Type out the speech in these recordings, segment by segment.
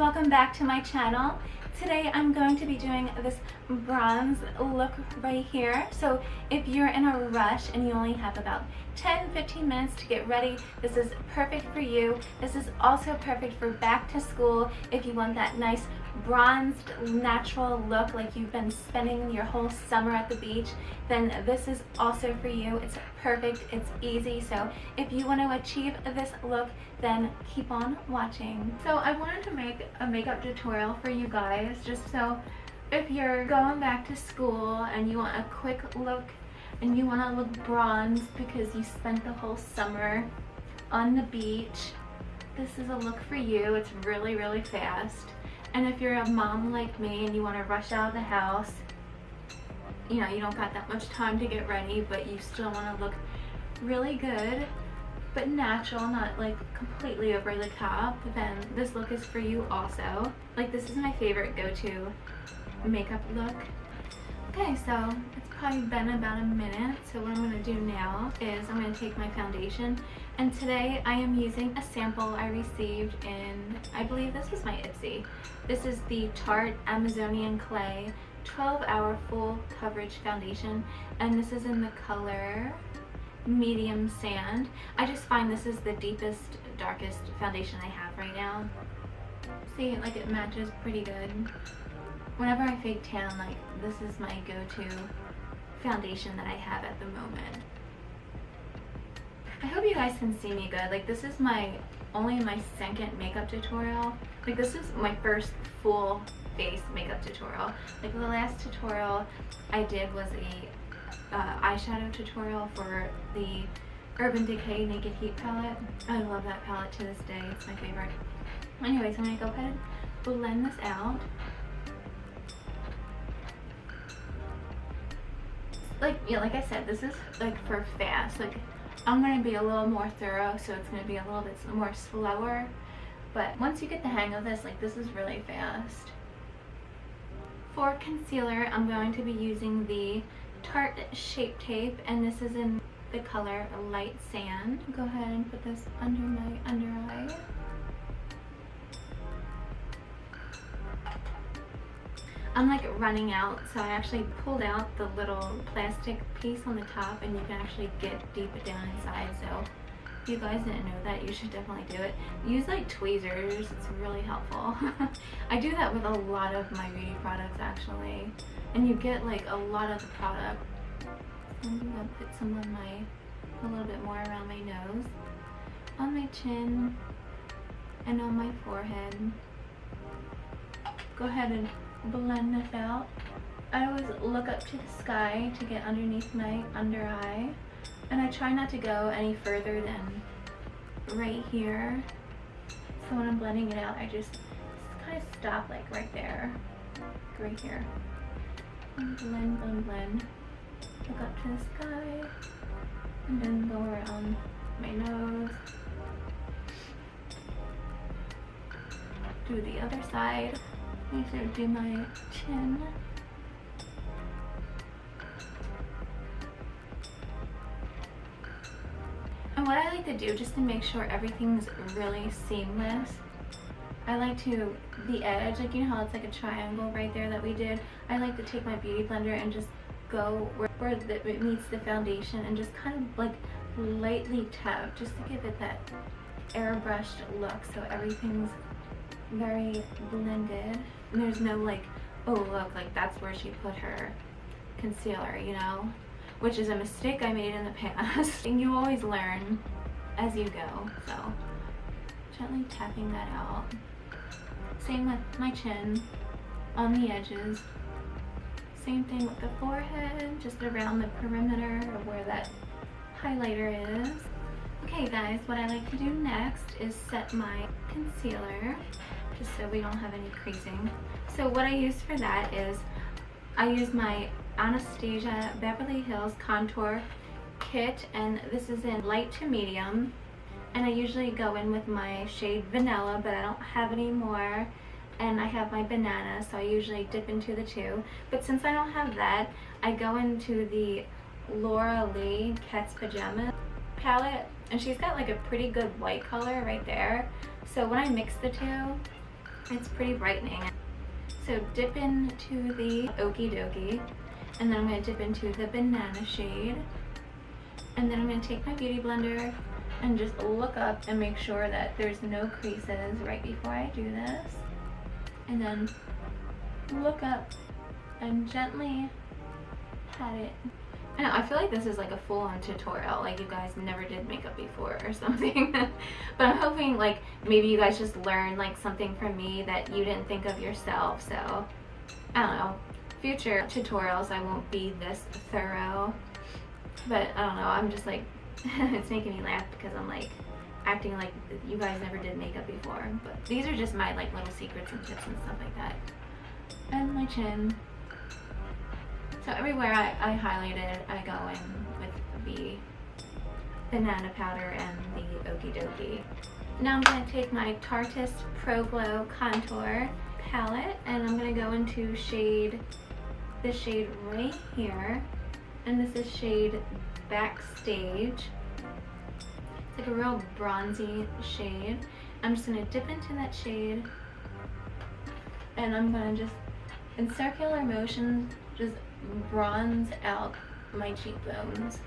welcome back to my channel. Today I'm going to be doing this bronze look right here. So if you're in a rush and you only have about 10-15 minutes to get ready, this is perfect for you. This is also perfect for back to school if you want that nice bronzed natural look like you've been spending your whole summer at the beach then this is also for you it's perfect. It's easy. So if you want to achieve this look then keep on watching. So i wanted to make a makeup tutorial for you guys just so if you're going back to school and you want a quick look and you want to look bronzed because you spent the whole summer on the beach this is a look for you. It's really really fast. And if you're a mom like me and you want to rush out of the house, you know, you don't got that much time to get ready, but you still want to look really good, but natural, not like completely over the top, then this look is for you also. Like this is my favorite go-to makeup look. Okay, so it's probably been about a minute, so what I'm going to do now is I'm going to take my foundation and today I am using a sample I received in, I believe this was my Ipsy. This is the Tarte Amazonian Clay 12 Hour Full Coverage Foundation and this is in the color medium sand. I just find this is the deepest, darkest foundation I have right now. See, like it matches pretty good. Whenever I fake tan, like this is my go-to foundation that I have at the moment. I hope you guys can see me good. Like this is my only my second makeup tutorial. Like this is my first full face makeup tutorial. Like the last tutorial I did was a uh, eyeshadow tutorial for the Urban Decay Naked Heat palette. I love that palette to this day. It's my favorite. Anyways, I'm going to go ahead and blend this out. Like, yeah, like I said, this is like for fast. Like I'm going to be a little more thorough, so it's going to be a little bit more slower. But once you get the hang of this, like this is really fast. For concealer, I'm going to be using the Tarte Shape Tape, and this is in the color Light Sand. Go ahead and put this under my under eye. I'm like running out so I actually pulled out the little plastic piece on the top and you can actually get deep down inside so you guys didn't know that you should definitely do it. Use like tweezers, it's really helpful. I do that with a lot of my beauty products actually and you get like a lot of the product. I'm gonna put some on my, a little bit more around my nose, on my chin, and on my forehead. Go ahead and blend this out. I always look up to the sky to get underneath my under eye. And I try not to go any further than right here. So when I'm blending it out, I just, just kind of stop like right there. Right here. And blend, blend, blend. Look up to the sky. And then go around my nose. Do the other side. I of do my chin. And what I like to do just to make sure everything's really seamless, I like to, the edge, like you know how it's like a triangle right there that we did, I like to take my beauty blender and just go where, where the, it meets the foundation and just kind of like lightly tap just to give it that airbrushed look so everything's very blended. And there's no like, oh look, like that's where she put her concealer, you know? Which is a mistake I made in the past. and you always learn as you go, so gently tapping that out. Same with my chin on the edges. Same thing with the forehead, just around the perimeter of where that highlighter is. Okay guys, what I like to do next is set my concealer just so we don't have any creasing. So what I use for that is I use my Anastasia Beverly Hills Contour Kit and this is in light to medium. And I usually go in with my shade Vanilla but I don't have any more. And I have my banana so I usually dip into the two. But since I don't have that I go into the Laura Lee Cat's Pajama palette. And she's got like a pretty good white color right there. So when I mix the two It's pretty brightening. So dip into the Okie Dokie and then I'm going to dip into the banana shade and then I'm going to take my beauty blender and just look up and make sure that there's no creases right before I do this and then look up and gently pat it I know, I feel like this is like a full-on tutorial, like you guys never did makeup before or something. but I'm hoping like maybe you guys just learn like something from me that you didn't think of yourself. So, I don't know, future tutorials I won't be this thorough. But I don't know, I'm just like, it's making me laugh because I'm like acting like you guys never did makeup before. But these are just my like little secrets and tips and stuff like that. And my chin. So everywhere I, I highlighted, I go in with the banana powder and the Okie Dokie. Now I'm going to take my Tarteist Pro Glow Contour palette and I'm going to go into shade, this shade right here. And this is shade Backstage. It's like a real bronzy shade. I'm just going to dip into that shade and I'm going to just, in circular motion, just bronze out my cheekbones.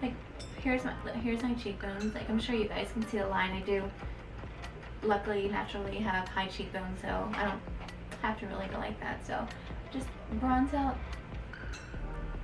Like, here's my, here's my cheekbones. Like, I'm sure you guys can see the line. I do, luckily, naturally have high cheekbones, so I don't have to really go like that. So, just bronze out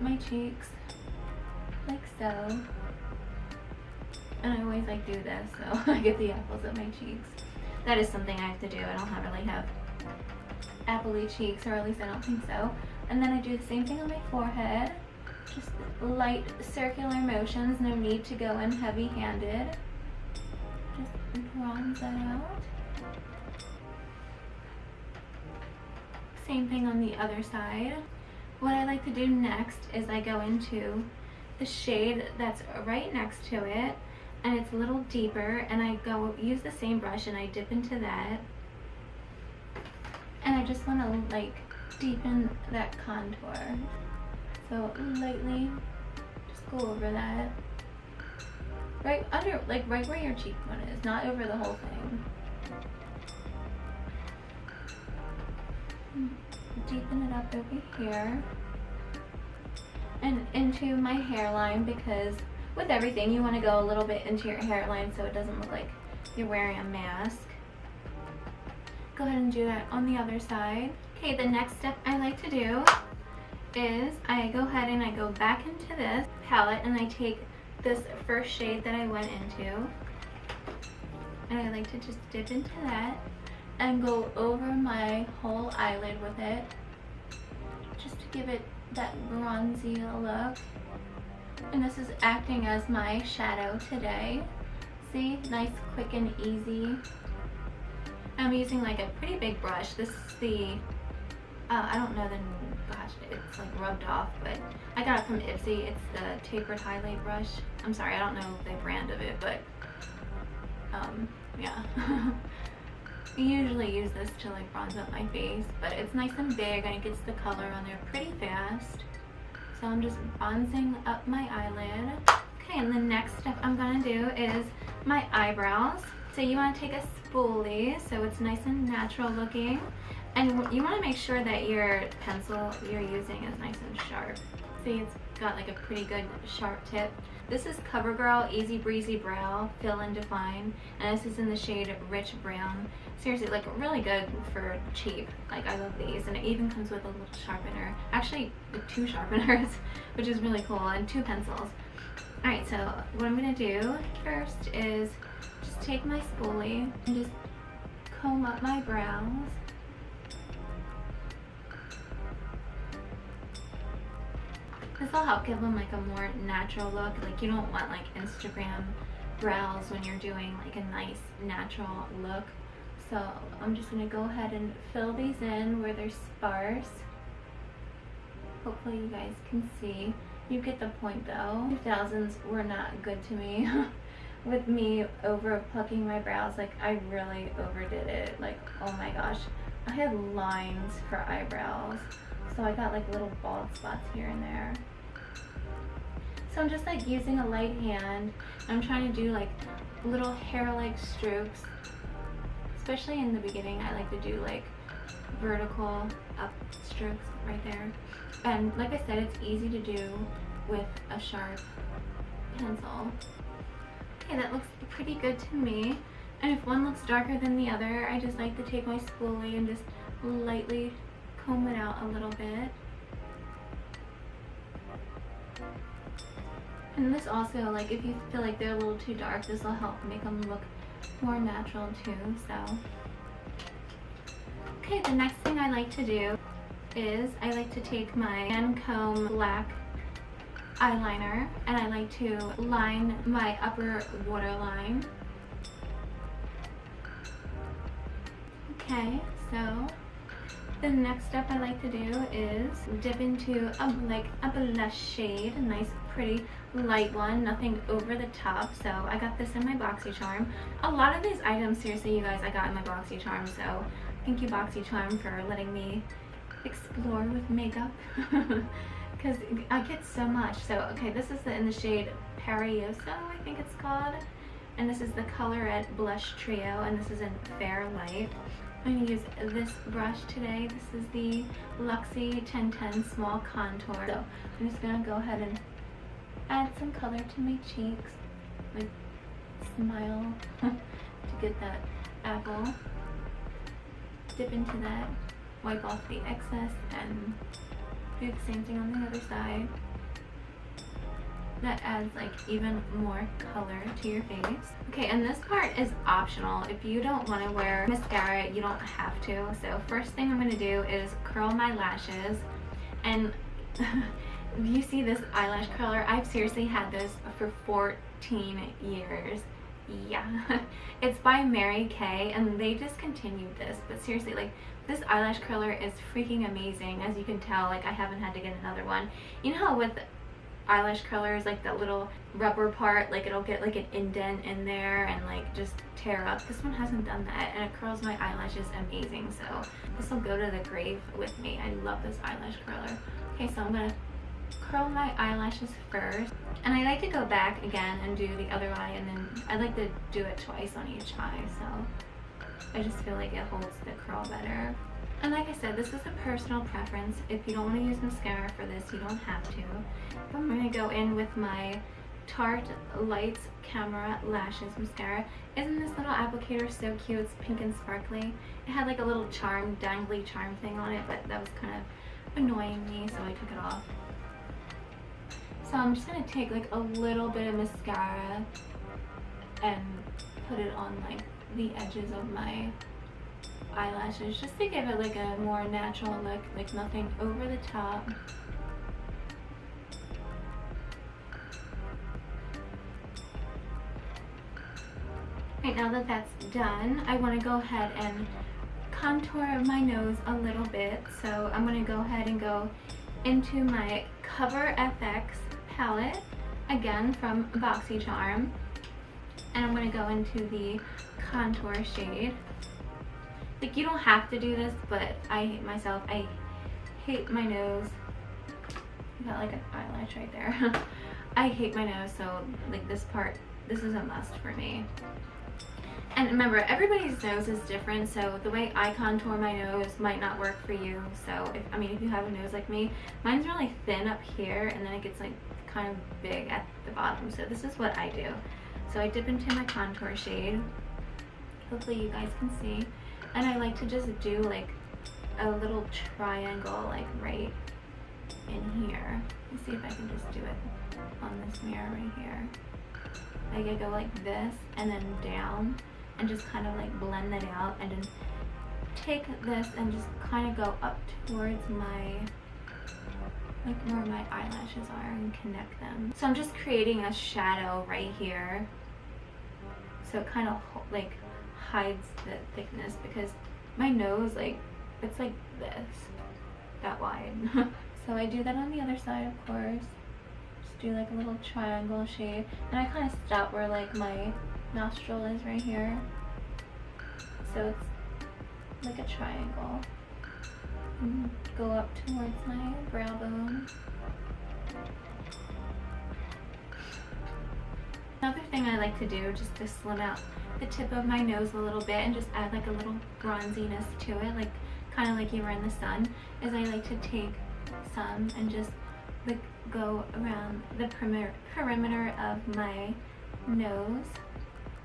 my cheeks, like so. And I always like do this, so I get the apples of my cheeks. That is something I have to do. I don't have, really have appley cheeks, or at least I don't think so. And then I do the same thing on my forehead. Just light circular motions, no need to go in heavy-handed. Just bronze that out. Same thing on the other side. What I like to do next is I go into the shade that's right next to it and it's a little deeper and I go use the same brush and I dip into that. And I just want to like deepen that contour. So lightly just go over that. Right under like right where your cheekbone is not over the whole thing deepen it up over here and into my hairline because with everything you want to go a little bit into your hairline so it doesn't look like you're wearing a mask. Go ahead and do that on the other side. Okay, the next step I like to do is I go ahead and I go back into this palette and I take this first shade that I went into. And I like to just dip into that and go over my whole eyelid with it just to give it that bronzy look and this is acting as my shadow today see nice quick and easy I'm using like a pretty big brush. This is the, uh, I don't know the, gosh, it's like rubbed off, but I got it from Ipsy. It's the tapered highlight brush. I'm sorry, I don't know the brand of it, but um, yeah. I usually use this to like bronze up my face, but it's nice and big and it gets the color on there pretty fast. So I'm just bronzing up my eyelid. Okay, and the next step I'm gonna do is my eyebrows. So you wanna take a spoolie so it's nice and natural looking. And you want to make sure that your pencil you're using is nice and sharp. See, it's got like a pretty good sharp tip. This is CoverGirl Easy Breezy Brow Fill and Define. And this is in the shade Rich Brown. Seriously, like really good for cheap. Like I love these. And it even comes with a little sharpener. Actually, two sharpeners, which is really cool. And two pencils. Alright, so what I'm going to do first is just take my spoolie and just comb up my brows. This will help give them like a more natural look. Like you don't want like Instagram brows when you're doing like a nice natural look. So I'm just to go ahead and fill these in where they're sparse. Hopefully you guys can see. You get the point though. 2000s were not good to me. with me over plucking my brows, like I really overdid it. Like, oh my gosh. I had lines for eyebrows. So I got like little bald spots here and there. So I'm just like using a light hand. I'm trying to do like little hair-like strokes. Especially in the beginning, I like to do like vertical up strokes right there. And like I said, it's easy to do with a sharp pencil. Okay, that looks pretty good to me. And if one looks darker than the other, I just like to take my spoolie and just lightly comb it out a little bit. And this also, like, if you feel like they're a little too dark, this will help make them look more natural too, so. Okay, the next thing I like to do is I like to take my Lancome black eyeliner and I like to line my upper waterline. Okay, so the next step I like to do is dip into a, like a blush shade, a nice pretty light one, nothing over the top. So I got this in my BoxyCharm. A lot of these items, seriously you guys, I got in my BoxyCharm. So thank you BoxyCharm for letting me explore with makeup. because I get so much. So, okay, this is the, in the shade Parioso, I think it's called. And this is the Colorette Blush Trio, and this is in Fair Light. I'm going to use this brush today. This is the Luxie 1010 Small Contour. So, I'm just going to go ahead and add some color to my cheeks. Like, smile to get that apple. Dip into that, wipe off the excess, and do the same thing on the other side. That adds like even more color to your face. Okay, and this part is optional. If you don't want to wear mascara, you don't have to. So first thing I'm going to do is curl my lashes. And you see this eyelash curler, I've seriously had this for 14 years. Yeah. It's by Mary Kay and they discontinued this but seriously like this eyelash curler is freaking amazing as you can tell like I haven't had to get another one. You know how with eyelash curlers like that little rubber part like it'll get like an indent in there and like just tear up? This one hasn't done that and it curls my eyelashes amazing so this will go to the grave with me. I love this eyelash curler. Okay so I'm gonna curl my eyelashes first. And I like to go back again and do the other eye and then I like to do it twice on each eye so I just feel like it holds the curl better. And like I said, this is a personal preference. If you don't want to use mascara for this, you don't have to. I'm going to go in with my Tarte Lights Camera Lashes Mascara. Isn't this little applicator so cute? It's pink and sparkly. It had like a little charm, dangly charm thing on it, but that was kind of annoying me, so I took it off. So I'm just going to take like a little bit of mascara and put it on like the edges of my eyelashes just to give it like a more natural look, like nothing over the top. Right now that that's done, I want to go ahead and contour my nose a little bit. So I'm going to go ahead and go into my Cover FX palette, again from BoxyCharm. And I'm going to go into the contour shade. Like, you don't have to do this, but I hate myself. I hate my nose. I got like an eyelash right there. I hate my nose, so like this part, this is a must for me. And remember, everybody's nose is different, so the way I contour my nose might not work for you. So, if I mean, if you have a nose like me, mine's really thin up here, and then it gets like kind of big at the bottom. So this is what I do. So I dip into my contour shade. Hopefully you guys can see. And I like to just do like a little triangle like right in here. Let's see if I can just do it on this mirror right here. Like I go like this and then down and just kind of like blend that out and then take this and just kind of go up towards my like where my eyelashes are and connect them. So I'm just creating a shadow right here. So it kind of like hides the thickness because my nose like it's like this that wide. so I do that on the other side of course. Just do like a little triangle shape and I kind of stop where like my nostril is right here. So it's like a triangle go up towards my brow bone. Another thing I like to do just to slim out the tip of my nose a little bit and just add like a little bronziness to it, like kind of like you were in the sun, is I like to take some and just like go around the perimeter, perimeter of my nose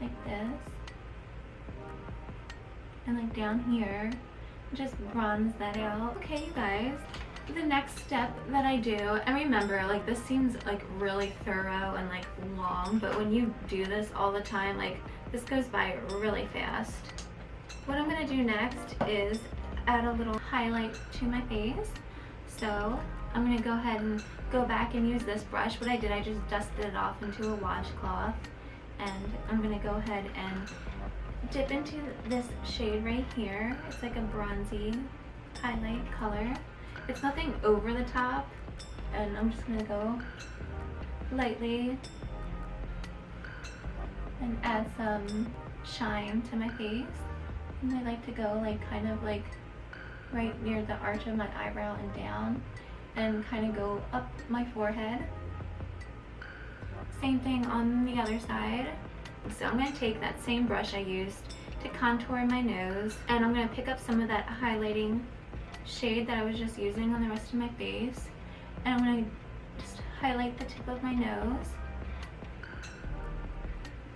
like this and like down here just bronze that out. Okay you guys. The next step that I do and remember like this seems like really thorough and like long but when you do this all the time like this goes by really fast. What I'm gonna do next is add a little highlight to my face. So I'm gonna go ahead and go back and use this brush. What I did I just dusted it off into a washcloth and I'm gonna go ahead and dip into this shade right here. It's like a bronzy highlight color. It's nothing over the top and I'm just gonna go lightly and add some shine to my face. And I like to go like kind of like right near the arch of my eyebrow and down and kind of go up my forehead same thing on the other side. So I'm going to take that same brush I used to contour my nose and I'm going to pick up some of that highlighting shade that I was just using on the rest of my face. And I'm going to just highlight the tip of my nose.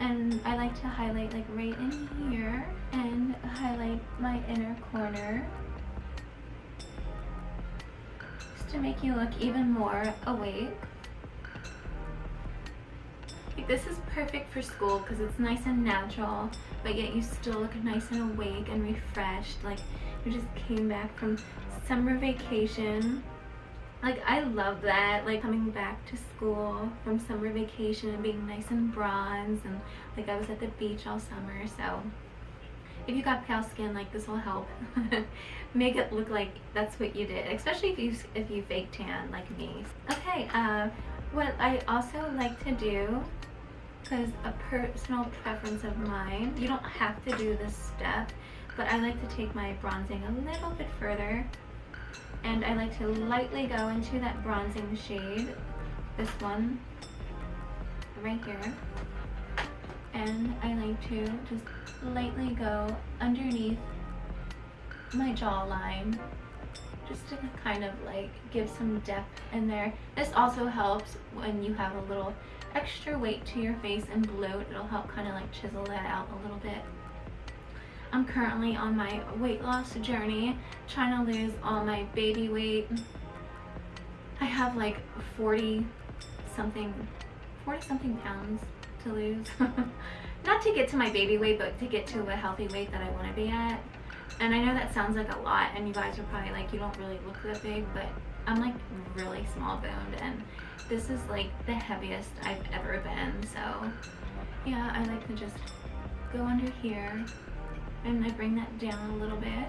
And I like to highlight like right in here and highlight my inner corner. Just to make you look even more awake this is perfect for school because it's nice and natural, but yet you still look nice and awake and refreshed. Like you just came back from summer vacation. Like I love that, like coming back to school from summer vacation and being nice and bronze and like I was at the beach all summer. So if you got pale skin, like this will help make it look like that's what you did, especially if you if you fake tan like me. Okay, uh, what I also like to do because a personal preference of mine, you don't have to do this step, but I like to take my bronzing a little bit further and I like to lightly go into that bronzing shade, this one right here, and I like to just lightly go underneath my jawline just to kind of like give some depth in there. This also helps when you have a little extra weight to your face and bloat. It'll help kind of like chisel that out a little bit. I'm currently on my weight loss journey, trying to lose all my baby weight. I have like 40 something, 40 something pounds to lose. Not to get to my baby weight, but to get to a healthy weight that I want to be at. And I know that sounds like a lot and you guys are probably like, you don't really look that big, but I'm like really small boned and this is like the heaviest I've ever been. So yeah, I like to just go under here and I bring that down a little bit.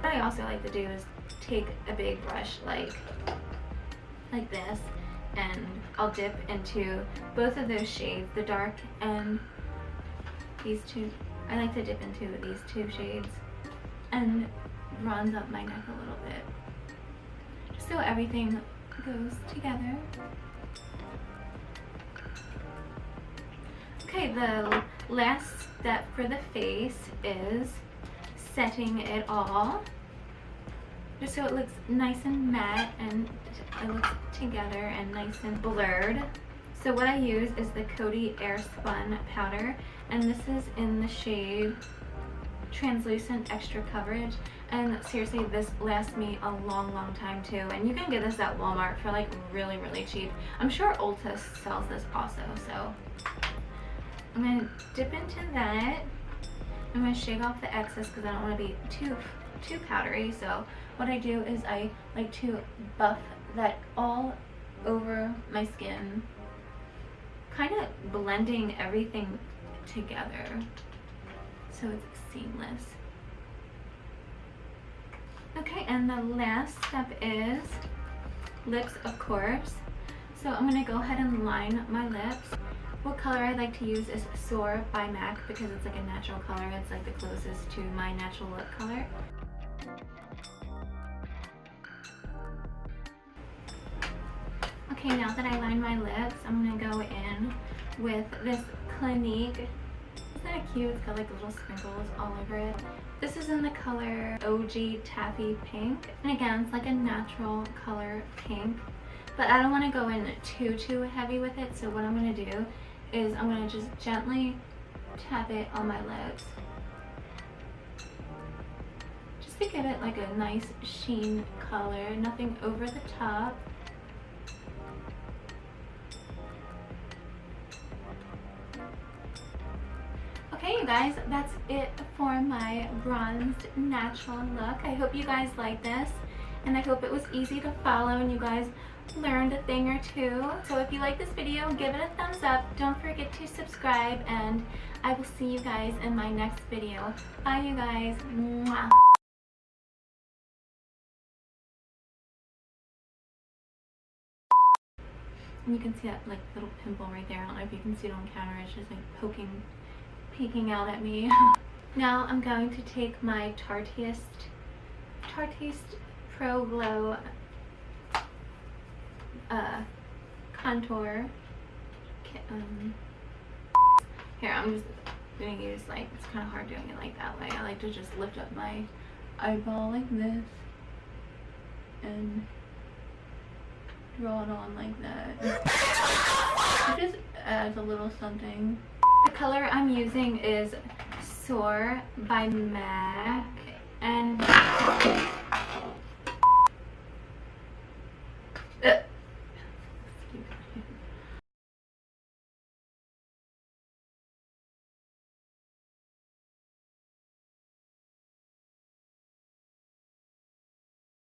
What I also like to do is take a big brush like, like this and I'll dip into both of those shades, the dark and these two. I like to dip into these two shades and bronze up my neck a little bit so everything goes together. Okay, the last step for the face is setting it all just so it looks nice and matte and it looks together and nice and blurred. So what I use is the Coty Airspun powder and this is in the shade Translucent Extra Coverage and seriously this lasts me a long long time too. And you can get this at Walmart for like really really cheap. I'm sure Ulta sells this also so. I'm gonna dip into that. I'm gonna shake off the excess because I don't want to be too too powdery. So what I do is I like to buff that all over my skin kind of blending everything together so it's seamless Okay, and the last step is lips, of course. So I'm to go ahead and line my lips. What color I like to use is Soar by MAC because it's like a natural color. It's like the closest to my natural lip color. Okay, now that I line my lips, I'm to go in with this Clinique. Isn't that cute? It's got like little sprinkles all over it. This is in the color OG Taffy Pink. And again, it's like a natural color pink. But I don't want to go in too, too heavy with it. So what I'm going to do is I'm going to just gently tap it on my lips. Just to give it like a nice sheen color. Nothing over the top. Okay, you guys, that's it for my bronzed natural look. I hope you guys like this, and I hope it was easy to follow and you guys learned a thing or two. So if you like this video, give it a thumbs up. Don't forget to subscribe, and I will see you guys in my next video. Bye, you guys. Mwah. And you can see that like little pimple right there. I don't know if you can see it on camera. It's just like poking, peeking out at me. now I'm going to take my Tarteist, Tarteist Pro Glow uh, contour. Um, here, I'm just gonna use like, it's kind of hard doing it like that way. I like to just lift up my eyeball like this and draw it on like that. It just adds a little something. The color I'm using is Soar by MAC and